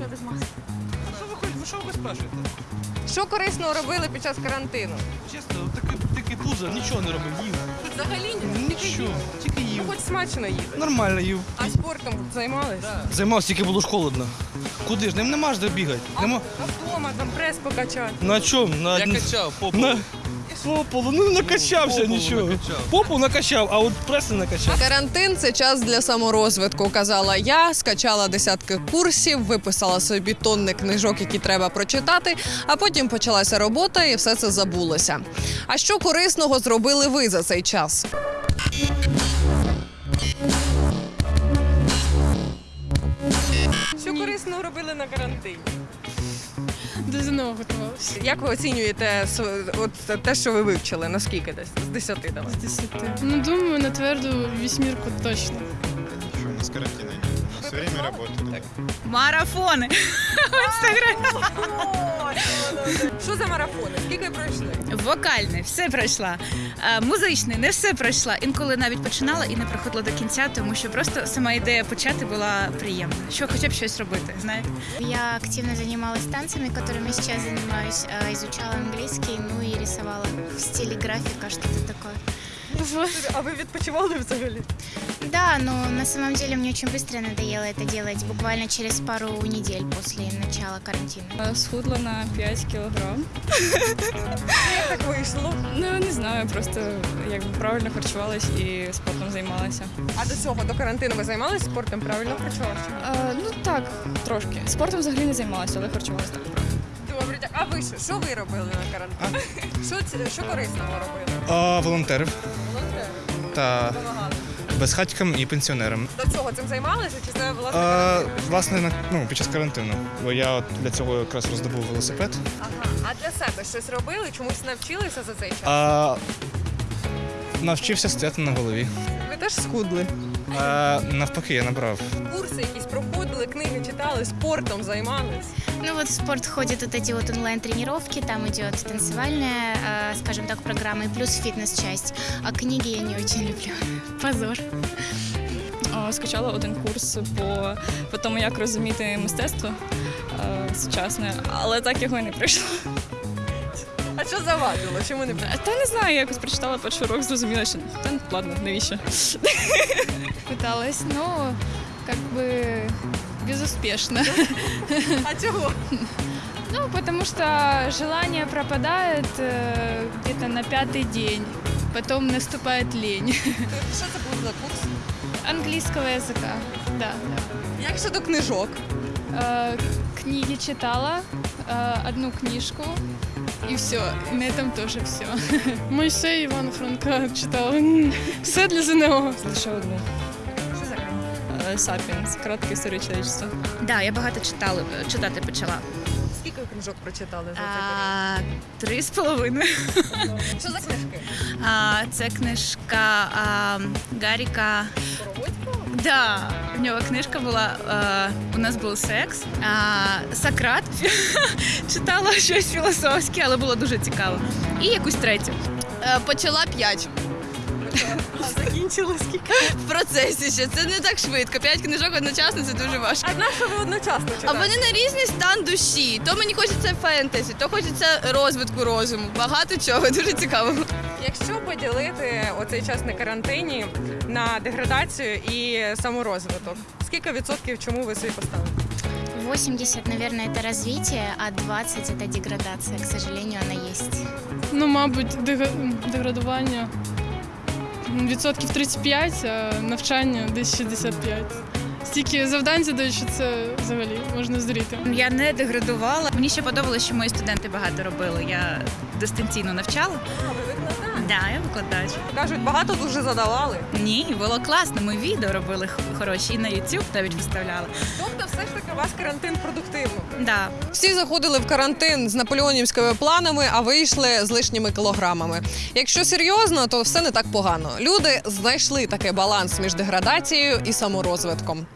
що я без маски. Що ви хочете? Ну що ви спрашуєте? Що корисного робили під час карантину? Чесно, такий, такий пузо, нічого не робив, їв. Взагалі Нічого, тільки їв. Хоч смачно їли. Нормально їв. А спортом займались? Займався, тільки було ж холодно. Куди ж? Ним нема ж де бігати. Нема. А вдома там прес покачати. На чому? На, Я качав попу. на... По полу, ну накачався Попу нічого. накачав. Попу накачав, а от прес не накачав. Карантин це час для саморозвитку, казала я. Скачала десятки курсів, виписала собі тонни книжок, які треба прочитати. А потім почалася робота, і все це забулося. А що корисного зробили ви за цей час? Що корисного робили на карантині? До ЗНО готувалася. Як ви оцінюєте с- от те, що ви вивчили? Наскільки десь з 10 давай? З 10. Ну, думаю, на тверду вісьмірку точно. Что у нас карантина нет. У нас все время работали. Марафони. Що за марафони? Скільки пройшли? Вокальне, все пройшла. Е, Музичне, не все пройшла. Інколи навіть починала і не проходила до кінця, тому що просто сама ідея почати була приємна. Що хоча б щось робити, знаєте. Я активно занималась танцами, которыми сейчас занимаюсь, а, изучала английский, ну и рисовала в стиле графика, что-то такое. А ви відпочивали взагалі? Да, но на самом деле мне очень быстро надоело это делать, буквально через пару недель после начала карантина. Схудла на 5 кілограм. Як так вийшло? Ну не знаю, просто якби правильно харчувалась і спортом займалася. А до цього, до карантину ви займалися спортом? Правильно харчувалися? Е, ну так, трошки. Спортом взагалі не займалася, але харчувалася так. Добре, а ви що? Що ви робили на карантині? Що, це- що корисного робили? А, волонтерів Волонтери. та Допомагали. безхатькам і пенсіонерам. До цього цим займалися чи це власне? А, власне, на- ну, під час карантину. Бо я от для цього якраз роздобув велосипед. Ага. А для себе щось робили? Чомусь навчилися за цей час? А, навчився стояти на голові. Ви теж схудли? А, навпаки, я набрав. Курси якісь проходили, книги читали, спортом займались. Ну вот в спорт ходят вот эти вот онлайн-тренировки, там идет танцевальная, а, скажем так, программа и плюс фитнес-часть. А книги я не очень люблю. Позор. О, скачала один курс по, по тому, як розуміти мистецтво е, сучасне, але так його і не пройшло. А що завадило? Чому не Е, Та не знаю, якось прочитала перший урок, зрозуміла, що та ладно, навіщо. Пыталась, но как бы безуспешно. А чого? Ну, потому что желание пропадает э, где-то на пятый день. Потом наступает лень. Що це був за курс? Английского языка, да. Як щодо книжок? Э, книги читала, э, одну книжку, и все. На этом тоже все. Мойсей Івана Франка читала. Все для ЗНО. Лише одну. Книга? Sapiens, коротка історія. Да, я багато читала, читати почала. Скільки книжок прочитали за цей період? Три з половиною. Що за книжки? А, це книжка а, Гаріка. Да, в нього книжка була е, У нас був секс. А, Сократ читала щось філософське, але було дуже цікаво. І якусь третю. Е, Почала п'ять А закінчили скільки? в процесі ще. Це не так швидко. П'ять книжок одночасно це дуже важко. А на що ви одночасно А вони на різний стан душі. То мені хочеться фентезі, то хочеться розвитку розуму. Багато чого дуже цікаво. Якщо поділити оцей час на карантині на деградацію і саморозвиток, скільки відсотків чому ви собі поставили? 80, наверное, это развитие, а 20 это деградация. К сожалению, она есть. Ну, мабуть, дега- деградування відсотків 35, а навчання десь 65. Стільки завдань задають, що це взагалі можна зріти. Я не деградувала. Мені ще подобалося, що мої студенти багато робили. Я дистанційно навчала. Да, я викладач. Кажуть, багато дуже задавали. Ні, було класно. Ми відео робили хороші і на YouTube навіть виставляли. Тобто, все ж таки, у вас карантин продуктивно. Да. Всі заходили в карантин з наполеонівськими планами, а вийшли з лишніми кілограмами. Якщо серйозно, то все не так погано. Люди знайшли такий баланс між деградацією і саморозвитком.